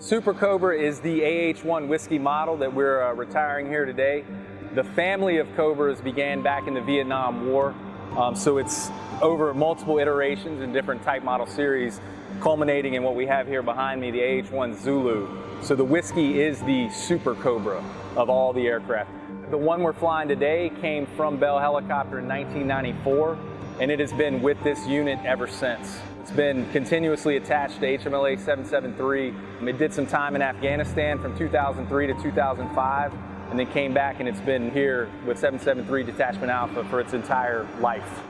The Super Cobra is the AH-1 whiskey model that we're uh, retiring here today. The family of Cobras began back in the Vietnam War, um, so it's over multiple iterations in different type model series, culminating in what we have here behind me, the AH-1 Zulu. So the whiskey is the Super Cobra of all the aircraft. The one we're flying today came from Bell Helicopter in 1994, and it has been with this unit ever since. It's been continuously attached to HMLA 773. Um, it did some time in Afghanistan from 2003 to 2005, and then came back and it's been here with 773 Detachment Alpha for its entire life.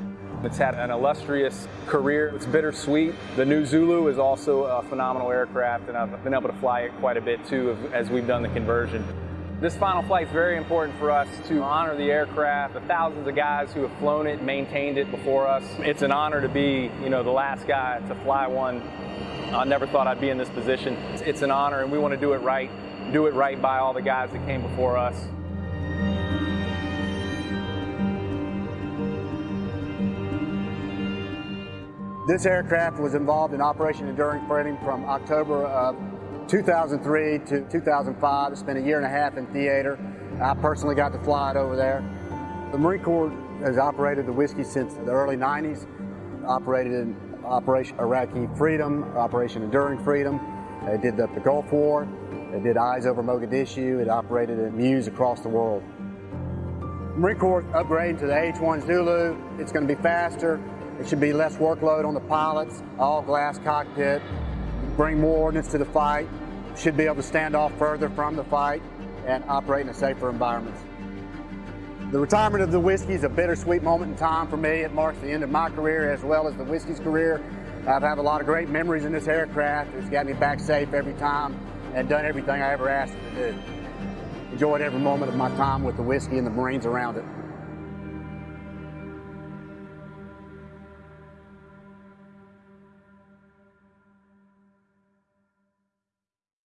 It's had an illustrious career. It's bittersweet. The new Zulu is also a phenomenal aircraft, and I've been able to fly it quite a bit too as we've done the conversion. This final flight is very important for us to honor the aircraft, the thousands of guys who have flown it, maintained it before us. It's an honor to be, you know, the last guy to fly one. I never thought I'd be in this position. It's an honor, and we want to do it right, do it right by all the guys that came before us. This aircraft was involved in Operation Enduring Freedom from October of 2003 to 2005. I spent a year and a half in theater. I personally got to fly it over there. The Marine Corps has operated the whiskey since the early 90s, operated in Operation Iraqi Freedom, Operation Enduring Freedom. They did the, the Gulf War. They did Eyes Over Mogadishu. It operated in MEUs across the world. Marine Corps upgrading to the H-1 Zulu. It's going to be faster. It should be less workload on the pilots, all glass cockpit, bring more ordnance to the fight, should be able to stand off further from the fight and operate in a safer environment. The retirement of the whiskey is a bittersweet moment in time for me. It marks the end of my career as well as the whiskey's career. I've had a lot of great memories in this aircraft. It's got me back safe every time and done everything I ever asked it to do. Enjoyed every moment of my time with the whiskey and the Marines around it.